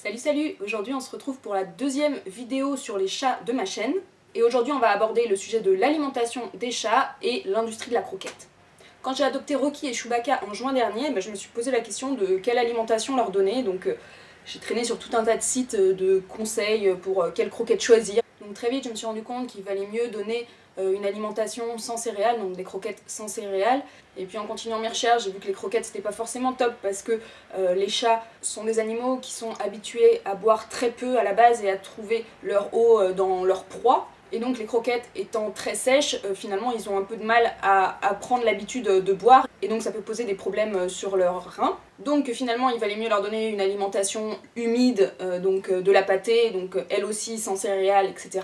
Salut salut Aujourd'hui on se retrouve pour la deuxième vidéo sur les chats de ma chaîne. Et aujourd'hui on va aborder le sujet de l'alimentation des chats et l'industrie de la croquette. Quand j'ai adopté Rocky et Chewbacca en juin dernier, ben, je me suis posé la question de quelle alimentation leur donner. Donc euh, j'ai traîné sur tout un tas de sites euh, de conseils pour euh, quelle croquette choisir. Donc très vite je me suis rendu compte qu'il valait mieux donner une alimentation sans céréales, donc des croquettes sans céréales. Et puis en continuant mes recherches, j'ai vu que les croquettes c'était pas forcément top parce que euh, les chats sont des animaux qui sont habitués à boire très peu à la base et à trouver leur eau euh, dans leur proie. Et donc les croquettes étant très sèches, finalement ils ont un peu de mal à, prendre l'habitude de boire et donc ça peut poser des problèmes sur leurs reins. Donc finalement il valait mieux leur donner une alimentation humide, donc de la pâtée, donc elle aussi sans céréales, etc.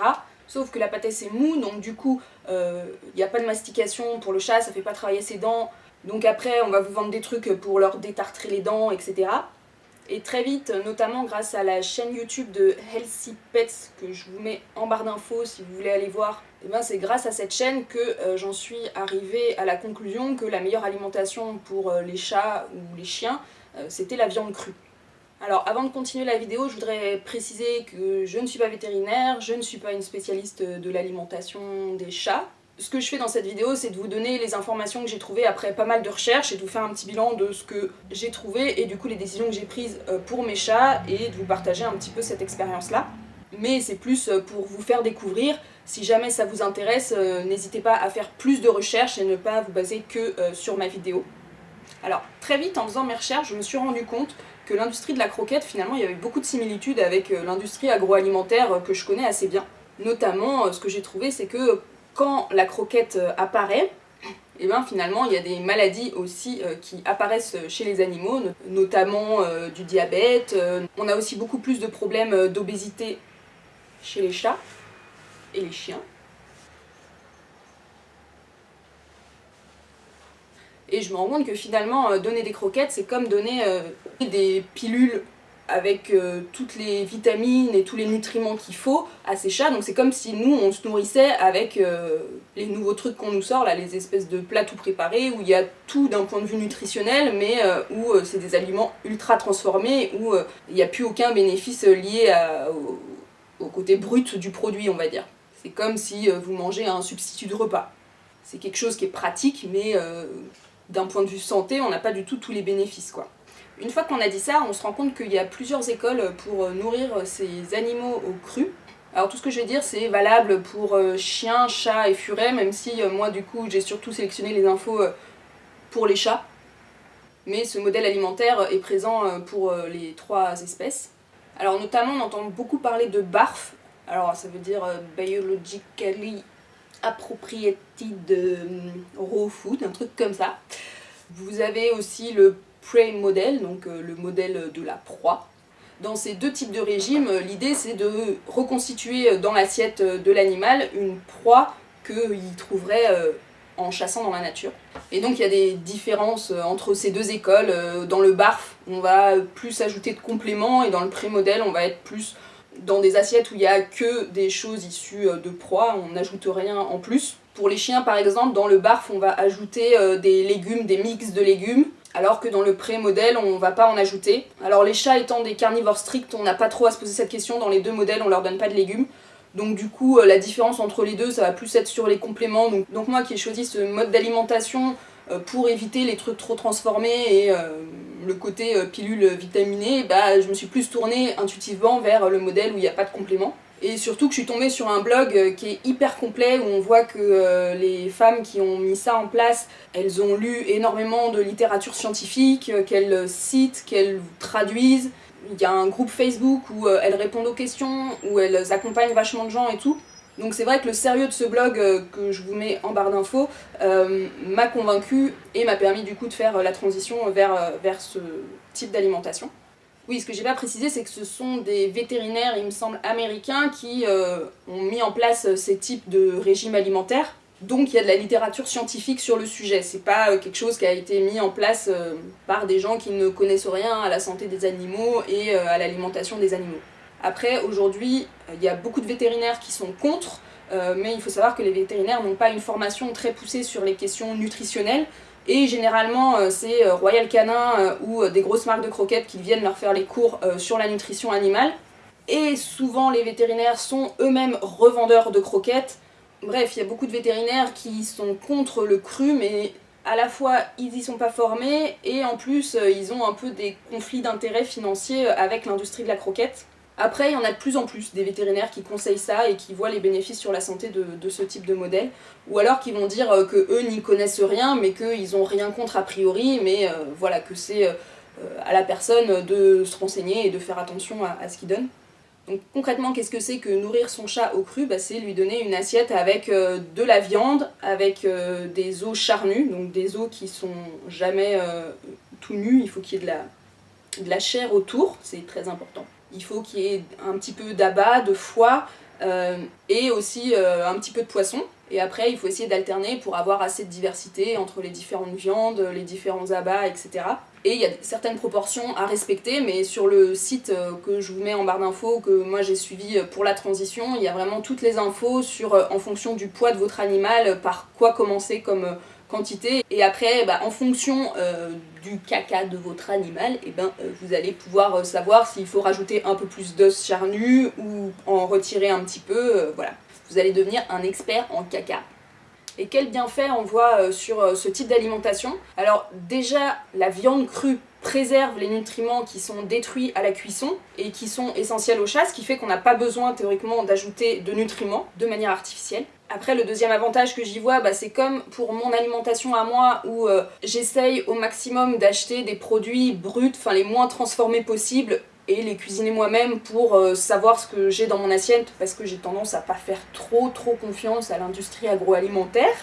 Sauf que la pâtée c'est mou, donc du coup, il euh, n'y a pas de mastication pour le chat, ça fait pas travailler ses dents. Donc après, on va vous vendre des trucs pour leur détartrer les dents, etc. Et très vite, notamment grâce à la chaîne YouTube de Healthy Pets, que je vous mets en barre d'infos si vous voulez aller voir, et eh ben c'est grâce à cette chaîne que euh, j'en suis arrivée à la conclusion que la meilleure alimentation pour euh, les chats ou les chiens, c'était la viande crue. Alors avant de continuer la vidéo, je voudrais préciser que je ne suis pas vétérinaire, je ne suis pas une spécialiste de l'alimentation des chats. Ce que je fais dans cette vidéo, c'est de vous donner les informations que j'ai trouvées après pas mal de recherches et de vous faire un petit bilan de ce que j'ai trouvé et du coup les décisions que j'ai prises euh, pour mes chats et de vous partager un petit peu cette expérience-là. Mais c'est plus euh, pour vous faire découvrir. Si jamais ça vous intéresse, euh, n'hésitez pas à faire plus de recherches et ne pas vous baser que sur ma vidéo. Alors, très vite, en faisant mes recherches, je me suis rendu compte que l'industrie de la croquette, finalement, il y avait beaucoup de similitudes avec euh, l'industrie agroalimentaire euh, que je connais assez bien. Notamment, euh, ce que j'ai trouvé, c'est que quand la croquette apparaît, et eh bien finalement il y a des maladies aussi qui apparaissent chez les animaux, notamment du diabète. on a aussi beaucoup plus de problèmes d'obésité chez les chats et les chiens. Et je me rends compte que finalement, euh, donner des croquettes, c'est comme donner euh, des pilules avec euh, toutes les vitamines et tous les nutriments qu'il faut à ces chats. Donc c'est comme si nous, on se nourrissait avec les nouveaux trucs qu'on nous sort, là, les espèces de plats tout préparés, où il y a tout d'un point de vue nutritionnel, mais où c'est des aliments ultra transformés, où il n'y a plus aucun bénéfice lié au, au, côté brut du produit, on va dire. C'est comme si vous mangez un substitut de repas. C'est quelque chose qui est pratique, mais d'un point de vue santé, on n'a pas du tout tous les bénéfices. quoi. Une fois qu'on a dit ça, on se rend compte qu'il y a plusieurs écoles pour euh, nourrir ces animaux au cru. Alors tout ce que je vais dire c'est valable pour euh, chiens, chats et furets, même si euh, moi du coup j'ai surtout sélectionné les infos pour les chats. Mais ce modèle alimentaire est présent pour les trois espèces. Alors notamment on entend beaucoup parler de BARF, alors ça veut dire Biologically appropriated raw food, un truc comme ça. Vous avez aussi le prey model, donc euh, le modèle de la proie. Dans ces deux types de régimes, euh, l'idée c'est de reconstituer dans l'assiette de l'animal une proie qu'il trouverait euh, en chassant dans la nature. Et donc il y a des différences entre ces deux écoles. Dans le barf, on va plus ajouter de compléments et dans le pré-modèle, on va être plus dans des assiettes où il n'y a que des choses issues euh, de proie, on n'ajoute rien en plus. Pour les chiens par exemple, dans le barf on va ajouter euh, des légumes, des mix de légumes, alors que dans le pré-modèle on va pas en ajouter. Alors les chats étant des carnivores stricts, on n'a pas trop à se poser cette question, dans les deux modèles on leur donne pas de légumes. Donc du coup euh, la différence entre les deux ça va plus être sur les compléments. Donc, moi qui ai choisi ce mode d'alimentation pour éviter les trucs trop transformés et le côté euh, pilule vitaminée, bah, je me suis plus tournée intuitivement vers le modèle où il n'y a pas de complément. Et surtout que je suis tombée sur un blog euh, qui est hyper complet, où on voit que euh, les femmes qui ont mis ça en place, elles ont lu énormément de littérature scientifique, qu'elles citent, qu'elles traduisent. Il y a un groupe Facebook où elles répondent aux questions, où elles accompagnent vachement de gens et tout. Donc c'est vrai que le sérieux de ce blog euh, que je vous mets en barre d'infos euh, m'a convaincu et m'a permis du coup de faire euh, la transition vers, vers ce type d'alimentation. Oui, ce que j'ai pas précisé, c'est que ce sont des vétérinaires, il me semble, américains qui ont mis en place ces types de régimes alimentaires. Donc il y a de la littérature scientifique sur le sujet, c'est pas quelque chose qui a été mis en place par des gens qui ne connaissent rien à la santé des animaux et à l'alimentation des animaux. Après, aujourd'hui, il y a beaucoup de vétérinaires qui sont contre, euh, mais il faut savoir que les vétérinaires n'ont pas une formation très poussée sur les questions nutritionnelles, Et généralement, c'est Royal Canin ou des grosses marques de croquettes qui viennent leur faire les cours sur la nutrition animale. Et souvent, les vétérinaires sont eux-mêmes revendeurs de croquettes. Bref, il y a beaucoup de vétérinaires qui sont contre le cru, mais à la fois ils y sont pas formés et en plus ils ont un peu des conflits d'intérêts financiers avec l'industrie de la croquette. Après, il y en a de plus en plus des vétérinaires qui conseillent ça et qui voient les bénéfices sur la santé de, ce type de modèle, ou alors qui vont dire euh, que eux n'y connaissent rien, mais qu'ils ont rien contre a priori, mais euh, voilà, que c'est euh, à la personne de se renseigner et de faire attention à, ce qu'ils donnent. Donc concrètement, qu'est-ce que c'est que nourrir son chat au cru? Bah, C'est lui donner une assiette avec de la viande, avec des os charnus, donc des os qui sont jamais tout nus, il faut qu'il y ait de la chair autour, c'est très important il faut qu'il y ait un petit peu d'abat, de foie euh, et aussi euh, un petit peu de poisson. Et après, il faut essayer d'alterner pour avoir assez de diversité entre les différentes viandes, les différents abats, etc. Et il y a certaines proportions à respecter, mais sur le site euh, que je vous mets en barre d'infos, que moi j'ai suivi pour la transition, il y a vraiment toutes les infos sur, en fonction du poids de votre animal, par quoi commencer comme quantité. Et après, bah, en fonction euh, du caca de votre animal, et eh ben, euh, vous allez pouvoir euh, savoir s'il faut rajouter un peu plus d'os charnu ou en retirer un petit peu. voilà, vous allez devenir un expert en caca. Et quel bienfait on voit sur ce type d'alimentation Alors déjà, la viande crue préserve les nutriments qui sont détruits à la cuisson et qui sont essentiels au chat, ce qui fait qu'on n'a pas besoin théoriquement d'ajouter de nutriments de manière artificielle. Après, le deuxième avantage que j'y vois, bah, c'est comme pour mon alimentation à moi, où euh, j'essaye au maximum d'acheter des produits bruts, enfin les moins transformés possibles, et les cuisiner moi-même pour euh, savoir ce que j'ai dans mon assiette, parce que j'ai tendance à pas faire trop trop confiance à l'industrie agroalimentaire.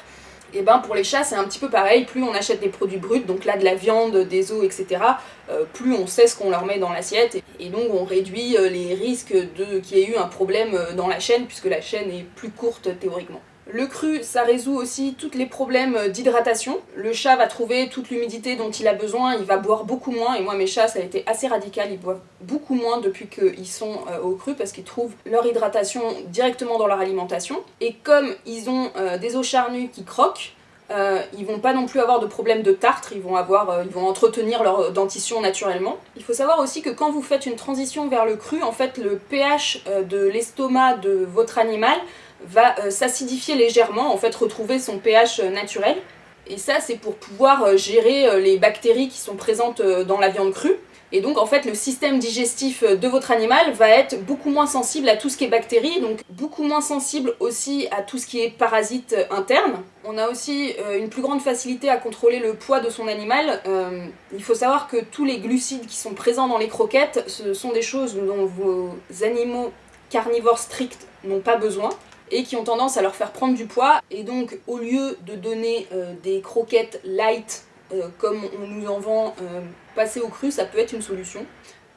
Et ben pour les chats c'est un petit peu pareil, plus on achète des produits bruts, donc là de la viande, des os, etc., euh, plus on sait ce qu'on leur met dans l'assiette, et, donc on réduit euh, les risques qu'il y ait eu un problème euh, dans la chaîne, puisque la chaîne est plus courte théoriquement. Le cru, ça résout aussi tous les problèmes d'hydratation. Le chat va trouver toute l'humidité dont il a besoin, il va boire beaucoup moins, et moi mes chats ça a été assez radical, ils boivent beaucoup moins depuis qu'ils sont au cru parce qu'ils trouvent leur hydratation directement dans leur alimentation. Et comme ils ont des os charnus qui croquent, euh, ils vont pas non plus avoir de problème de tartre, ils vont, avoir, euh, ils vont entretenir leur dentition naturellement. Il faut savoir aussi que quand vous faites une transition vers le cru, en fait le pH euh, de l'estomac de votre animal va s'acidifier légèrement, en fait retrouver son pH naturel. Et ça c'est pour pouvoir gérer les bactéries qui sont présentes dans la viande crue. Et donc en fait le système digestif de votre animal va être beaucoup moins sensible à tout ce qui est bactéries, donc beaucoup moins sensible aussi à tout ce qui est parasites internes. On a aussi euh, une plus grande facilité à contrôler le poids de son animal. Euh, il faut savoir que tous les glucides qui sont présents dans les croquettes, ce sont des choses dont vos animaux carnivores stricts n'ont pas besoin et qui ont tendance à leur faire prendre du poids. Et donc au lieu de donner euh, des croquettes light comme on nous en vend passer au cru, ça peut être une solution.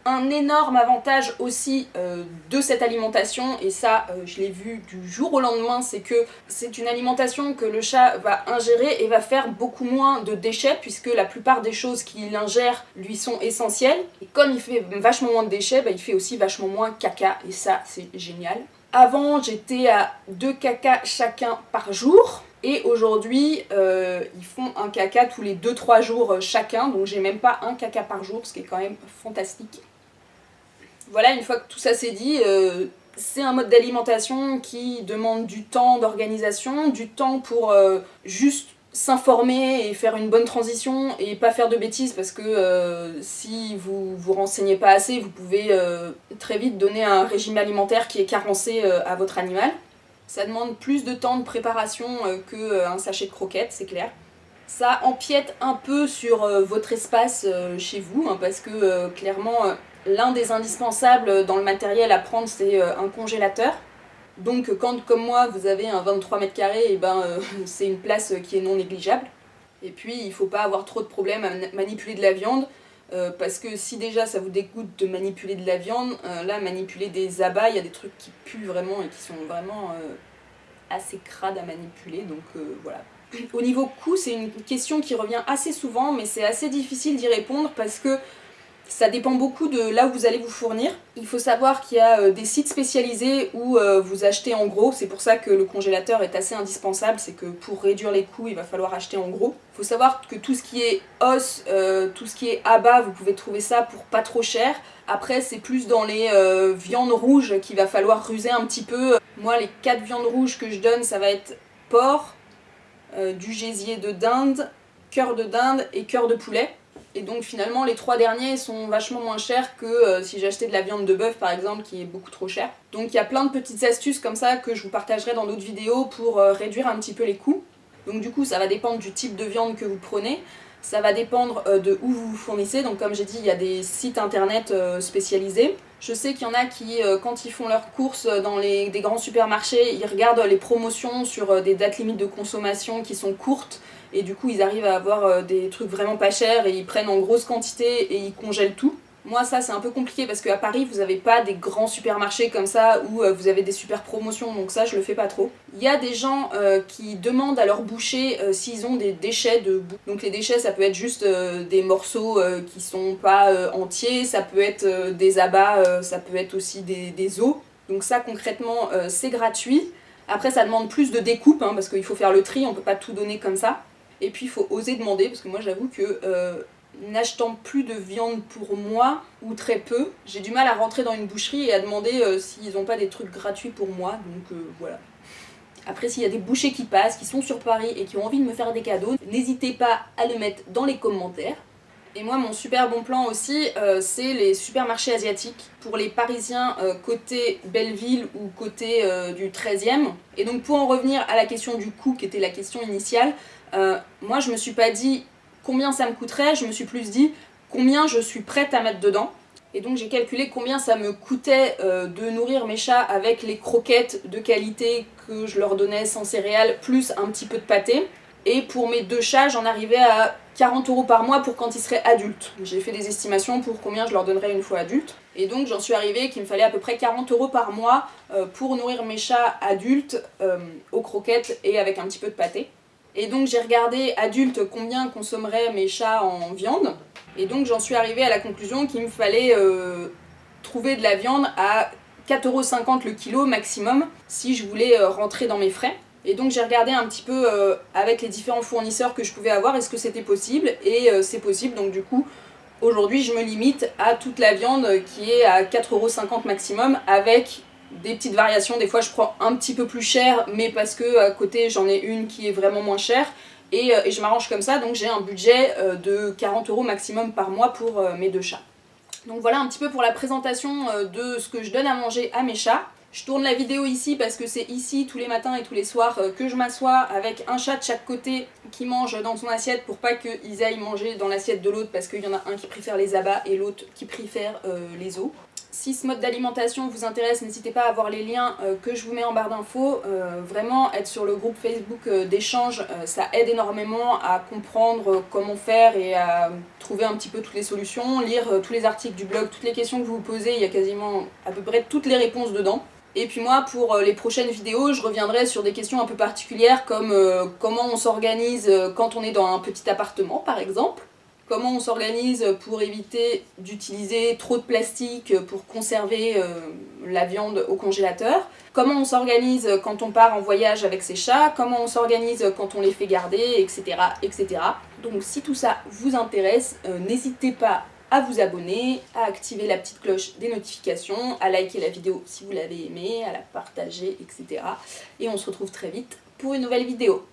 Un énorme avantage aussi euh, de cette alimentation, et ça euh, je l'ai vu du jour au lendemain, c'est que c'est une alimentation que le chat va ingérer et va faire beaucoup moins de déchets, puisque la plupart des choses qu'il ingère lui sont essentielles. Et comme il fait vachement moins de déchets, bah, il fait aussi vachement moins caca, et ça c'est génial. Avant j'étais à deux caca chacun par jour, et aujourd'hui, euh, ils font un caca tous les 2-3 jours euh, chacun, donc j'ai même pas un caca par jour, ce qui est quand même fantastique. Voilà, une fois que tout ça c'est dit, euh, c'est un mode d'alimentation qui demande du temps d'organisation, du temps pour juste s'informer et faire une bonne transition et pas faire de bêtises parce que si vous vous renseignez pas assez, vous pouvez très vite donner un régime alimentaire qui est carencé à votre animal. Ça demande plus de temps de préparation euh, qu'un euh, sachet de croquettes, c'est clair. Ça empiète un peu sur euh, votre espace chez vous, hein, parce que clairement, l'un des indispensables dans le matériel à prendre, c'est un congélateur. Donc quand, comme moi, vous avez un 23 mètres carrés, et eh ben, c'est une place qui est non négligeable. Et puis, il ne faut pas avoir trop de problèmes à manipuler de la viande. Euh, parce que si déjà ça vous dégoûte de manipuler de la viande, euh, là manipuler des abats, il y a des trucs qui puent vraiment et qui sont vraiment euh, assez crades à manipuler, donc voilà. Au niveau coût, c'est une question qui revient assez souvent, mais c'est assez difficile d'y répondre parce que Ça dépend beaucoup de là où vous allez vous fournir. Il faut savoir qu'il y a euh, des sites spécialisés où euh, vous achetez en gros. C'est pour ça que le congélateur est assez indispensable. C'est que pour réduire les coûts, il va falloir acheter en gros. Il faut savoir que tout ce qui est os, euh, tout ce qui est abat, vous pouvez trouver ça pour pas trop cher. Après, c'est plus dans les viandes rouges qu'il va falloir ruser un petit peu. Moi, les quatre viandes rouges que je donne, ça va être porc, du gésier de dinde, cœur de dinde et cœur de poulet. Et donc finalement les trois derniers sont vachement moins chers que euh, si j'achetais de la viande de bœuf par exemple qui est beaucoup trop chère. Donc il y a plein de petites astuces comme ça que je vous partagerai dans d'autres vidéos pour euh, réduire un petit peu les coûts. Donc du coup ça va dépendre du type de viande que vous prenez, ça va dépendre euh, de où vous vous fournissez, donc comme j'ai dit il y a des sites internet spécialisés. Je sais qu'il y en a qui, quand ils font leurs courses dans les, des grands supermarchés, ils regardent les promotions sur des dates limites de consommation qui sont courtes et du coup ils arrivent à avoir euh, des trucs vraiment pas chers et ils prennent en grosse quantité et ils congèlent tout. Moi ça c'est un peu compliqué parce qu'à Paris vous avez pas des grands supermarchés comme ça où euh, vous avez des super promotions donc ça je le fais pas trop. Il y a des gens euh, qui demandent à leur boucher s'ils ont des déchets de bouffe. Donc les déchets ça peut être juste des morceaux qui sont pas entiers, ça peut être des abats, ça peut être aussi des, os. Donc ça concrètement c'est gratuit. Après ça demande plus de découpe hein, parce qu'il faut faire le tri, on peut pas tout donner comme ça. Et puis il faut oser demander, parce que moi j'avoue que euh, n'achetant plus de viande pour moi, ou très peu, j'ai du mal à rentrer dans une boucherie et à demander euh, s'ils n'ont pas des trucs gratuits pour moi, donc euh, voilà. Après s'il y a des bouchers qui passent, qui sont sur Paris et qui ont envie de me faire des cadeaux, n'hésitez pas à le mettre dans les commentaires. Et moi mon super bon plan aussi, c'est les supermarchés asiatiques pour les parisiens côté Belleville ou côté du 13e. Et donc pour en revenir à la question du coût qui était la question initiale, euh, moi je me suis pas dit combien ça me coûterait, je me suis plus dit combien je suis prête à mettre dedans. Et donc j'ai calculé combien ça me coûtait euh, de nourrir mes chats avec les croquettes de qualité que je leur donnais sans céréales, plus un petit peu de pâté. Et pour mes deux chats, j'en arrivais à 40 euros par mois pour quand ils seraient adultes. J'ai fait des estimations pour combien je leur donnerais une fois adultes. Et donc j'en suis arrivée qu'il me fallait à peu près 40 euros par mois euh, pour nourrir mes chats adultes aux croquettes et avec un petit peu de pâté. Et donc j'ai regardé adulte combien consommeraient mes chats en viande. Et donc j'en suis arrivée à la conclusion qu'il me fallait euh, trouver de la viande à 4,50€ le kilo maximum si je voulais euh, rentrer dans mes frais. Et donc j'ai regardé un petit peu euh, avec les différents fournisseurs que je pouvais avoir, est-ce que c'était possible Et c'est possible, donc du coup aujourd'hui je me limite à toute la viande qui est à 4,50€ maximum avec des petites variations, des fois je prends un petit peu plus cher, mais parce que à côté j'en ai une qui est vraiment moins chère, et, euh, je m'arrange comme ça, donc j'ai un budget euh, de 40 euros maximum par mois pour euh, mes deux chats. Donc voilà un petit peu pour la présentation de ce que je donne à manger à mes chats. Je tourne la vidéo ici parce que c'est ici tous les matins et tous les soirs que je m'assois avec un chat de chaque côté qui mange dans son assiette pour pas qu'ils aillent manger dans l'assiette de l'autre parce qu'il y en a un qui préfère les abats et l'autre qui préfère les os. Si ce mode d'alimentation vous intéresse, n'hésitez pas à voir les liens euh, que je vous mets en barre d'infos. Euh, vraiment, être sur le groupe Facebook euh, d'échange, ça aide énormément à comprendre comment faire et à trouver un petit peu toutes les solutions, lire tous les articles du blog, toutes les questions que vous vous posez, il y a quasiment à peu près toutes les réponses dedans. Et puis moi, pour les prochaines vidéos, je reviendrai sur des questions un peu particulières comme comment on s'organise quand on est dans un petit appartement par exemple comment on s'organise pour éviter d'utiliser trop de plastique pour conserver euh, la viande au congélateur, comment on s'organise quand on part en voyage avec ses chats, comment on s'organise quand on les fait garder, etc. etc. Donc si tout ça vous intéresse, euh, n'hésitez pas à vous abonner, à activer la petite cloche des notifications, à liker la vidéo si vous l'avez aimée, à la partager, etc. Et on se retrouve très vite pour une nouvelle vidéo.